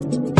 you